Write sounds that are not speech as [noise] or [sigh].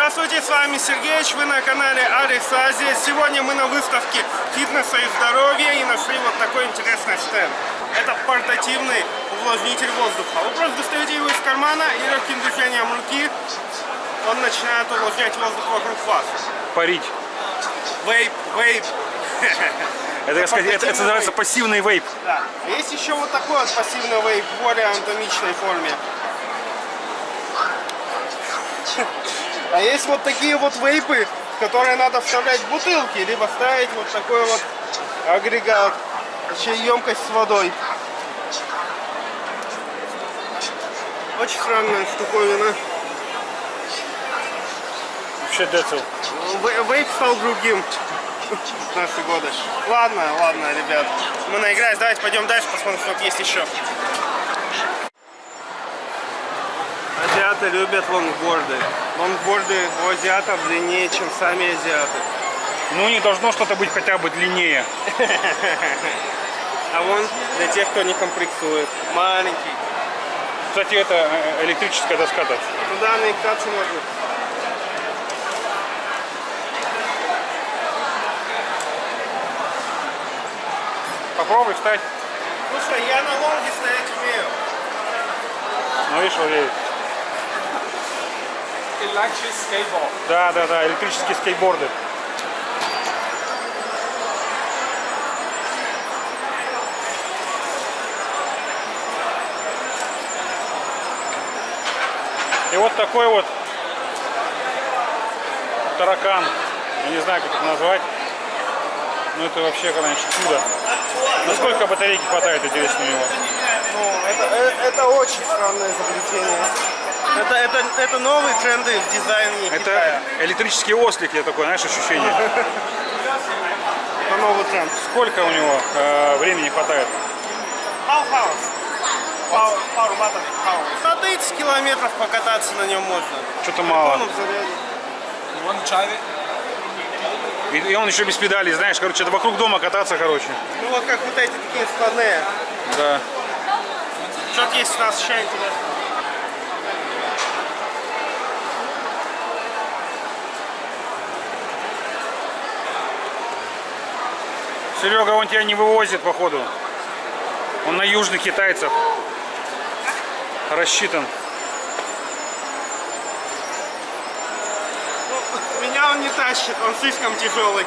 Денис Сергеевич, вы на канале Алекс Азия. Сегодня мы на выставке фитнеса и здоровья и нашли вот такой интересный стенд. Это портативный увлажнитель воздуха. Вы просто достаете его из кармана и легким движением руки он начинает увлажнять воздух вокруг вас. Парить. Вейп, вейп. Это, это, это Портативный называется вейп. пассивный вейп. Да. Есть еще вот такой вот пассивный вейп в более анатомичной форме. А есть вот такие вот вейпы, в которые надо вставлять бутылки, либо ставить вот такой вот агрегат, еще емкость с водой. Очень странная штуковина. Вообще децл. Ве- Вейп стал другим в [laughs] наши годы. Ладно, ладно, ребят. Мы наигрались. Давайте пойдем дальше, посмотрим, что есть еще. Азиаты любят лонгборды. Лонгборды у азиатов длиннее, чем сами азиаты. Ну, не должно что-то быть хотя бы длиннее. [laughs] А вон для тех, кто не комплексует. Маленький. Кстати, это э, электрическая доска-то. Туда наиграться можно. Попробуй встать. Слушай, я на лонге стоять умею. Ну, видишь, едет. Electric skateboard. Да, да, да, электрические скейтборды. И вот такой вот таракан. Я не знаю, как это назвать. Ну это вообще, конечно, чудо. Насколько батарейки хватает, интересно, у него? Ну, это, э- это очень странное изобретение. Это, это, это новые тренды в дизайне Это Китая. электрический ослик, я такой, знаешь, ощущение. Это новый тренд. Сколько у него э, времени хватает? Powerhouse. Power, power. Power. На 30 километров покататься на нем можно. Что-то мало. try it? И, и он еще без педалей, знаешь, короче, это вокруг дома кататься, короче. Ну вот как вот эти такие складные. Да. Что-то есть у нас еще интересно. Серега, он тебя не вывозит, походу. Он на южных китайцев рассчитан. Меня он не тащит, он слишком тяжелый.